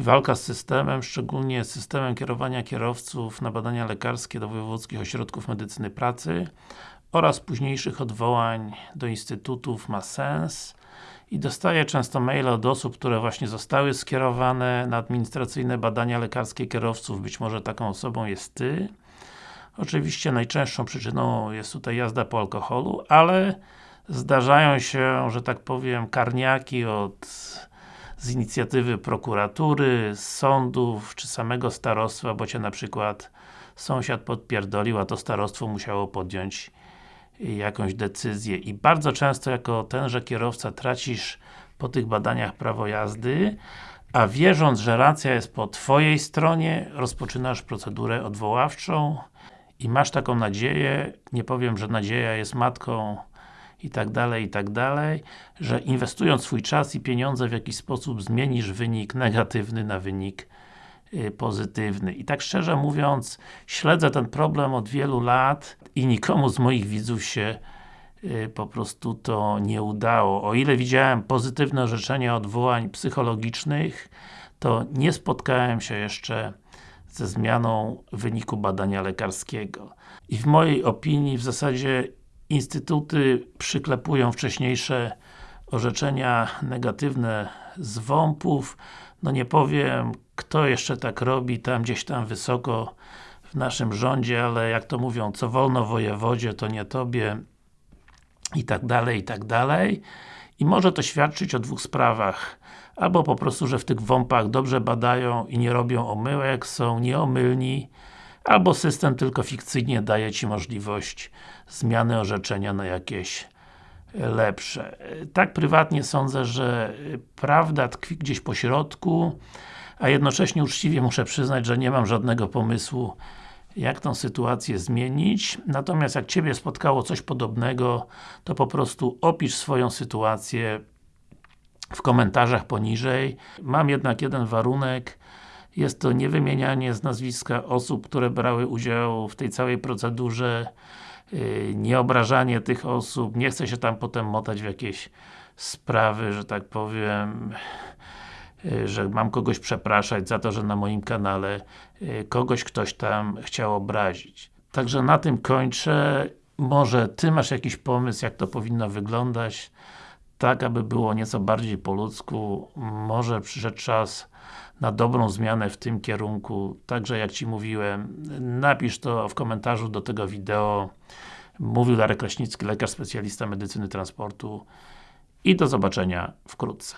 walka z systemem, szczególnie z systemem kierowania kierowców na badania lekarskie do wojewódzkich ośrodków medycyny pracy oraz późniejszych odwołań do instytutów ma sens i dostaję często maile od osób, które właśnie zostały skierowane na administracyjne badania lekarskie kierowców, być może taką osobą jest Ty. Oczywiście najczęstszą przyczyną jest tutaj jazda po alkoholu, ale zdarzają się, że tak powiem, karniaki od z inicjatywy prokuratury, sądów, czy samego starostwa, bo Cię na przykład sąsiad podpierdolił, a to starostwo musiało podjąć jakąś decyzję. I bardzo często jako tenże kierowca tracisz po tych badaniach prawo jazdy, a wierząc, że racja jest po Twojej stronie, rozpoczynasz procedurę odwoławczą i masz taką nadzieję, nie powiem, że nadzieja jest matką i tak dalej, i tak dalej, że inwestując swój czas i pieniądze w jakiś sposób zmienisz wynik negatywny na wynik y, pozytywny. I tak szczerze mówiąc, śledzę ten problem od wielu lat i nikomu z moich widzów się y, po prostu to nie udało. O ile widziałem pozytywne orzeczenia odwołań psychologicznych, to nie spotkałem się jeszcze ze zmianą wyniku badania lekarskiego. I w mojej opinii w zasadzie instytuty przyklepują wcześniejsze orzeczenia negatywne z WOMP-ów. No nie powiem, kto jeszcze tak robi, tam gdzieś tam wysoko w naszym rządzie, ale jak to mówią, co wolno wojewodzie, to nie tobie i tak dalej, i tak dalej. I może to świadczyć o dwóch sprawach. Albo po prostu, że w tych WOMP-ach dobrze badają i nie robią omyłek, są nieomylni, albo system tylko fikcyjnie daje Ci możliwość zmiany orzeczenia na jakieś lepsze. Tak prywatnie sądzę, że prawda tkwi gdzieś po środku, a jednocześnie uczciwie muszę przyznać, że nie mam żadnego pomysłu jak tą sytuację zmienić. Natomiast jak Ciebie spotkało coś podobnego, to po prostu opisz swoją sytuację w komentarzach poniżej. Mam jednak jeden warunek, jest to niewymienianie z nazwiska osób, które brały udział w tej całej procedurze, yy, nieobrażanie tych osób, nie chcę się tam potem motać w jakieś sprawy, że tak powiem, yy, że mam kogoś przepraszać za to, że na moim kanale yy, kogoś ktoś tam chciał obrazić. Także na tym kończę. Może Ty masz jakiś pomysł, jak to powinno wyglądać, tak aby było nieco bardziej po ludzku. Może przyszedł czas na dobrą zmianę w tym kierunku. Także jak Ci mówiłem, napisz to w komentarzu do tego wideo. Mówił Darek Kraśnicki, lekarz specjalista medycyny transportu i do zobaczenia wkrótce.